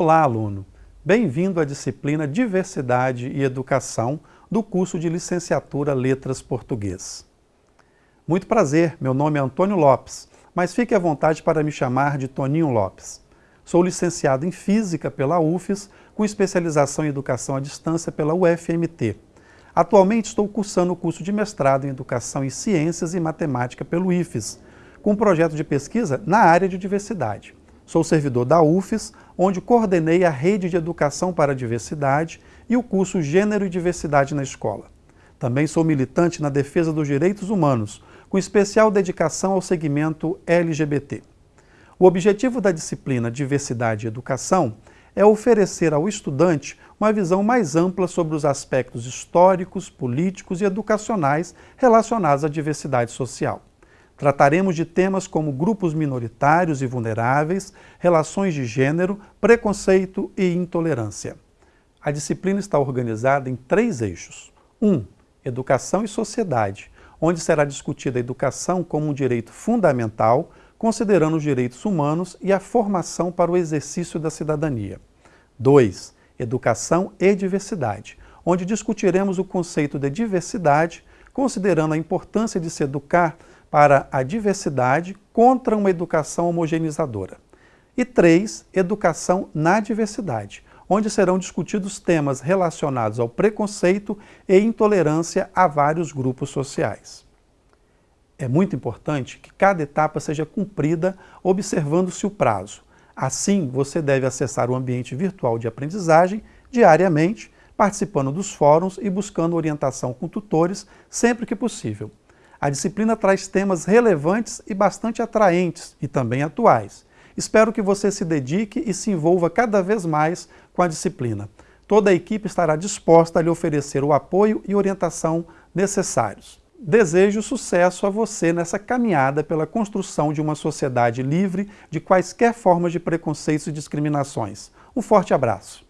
Olá, aluno! Bem-vindo à disciplina Diversidade e Educação do curso de Licenciatura Letras Português. Muito prazer, meu nome é Antônio Lopes, mas fique à vontade para me chamar de Toninho Lopes. Sou licenciado em Física pela UFES, com especialização em Educação à Distância pela UFMT. Atualmente estou cursando o curso de mestrado em Educação em Ciências e Matemática pelo IFES, com um projeto de pesquisa na área de diversidade. Sou servidor da UFES, onde coordenei a Rede de Educação para a Diversidade e o curso Gênero e Diversidade na Escola. Também sou militante na defesa dos direitos humanos, com especial dedicação ao segmento LGBT. O objetivo da disciplina Diversidade e Educação é oferecer ao estudante uma visão mais ampla sobre os aspectos históricos, políticos e educacionais relacionados à diversidade social. Trataremos de temas como grupos minoritários e vulneráveis, relações de gênero, preconceito e intolerância. A disciplina está organizada em três eixos. 1. Um, educação e sociedade, onde será discutida a educação como um direito fundamental, considerando os direitos humanos e a formação para o exercício da cidadania. 2. Educação e diversidade, onde discutiremos o conceito de diversidade, considerando a importância de se educar para a diversidade contra uma educação homogeneizadora. E 3. Educação na diversidade, onde serão discutidos temas relacionados ao preconceito e intolerância a vários grupos sociais. É muito importante que cada etapa seja cumprida observando-se o prazo. Assim, você deve acessar o ambiente virtual de aprendizagem diariamente, participando dos fóruns e buscando orientação com tutores sempre que possível. A disciplina traz temas relevantes e bastante atraentes e também atuais. Espero que você se dedique e se envolva cada vez mais com a disciplina. Toda a equipe estará disposta a lhe oferecer o apoio e orientação necessários. Desejo sucesso a você nessa caminhada pela construção de uma sociedade livre de quaisquer formas de preconceitos e discriminações. Um forte abraço.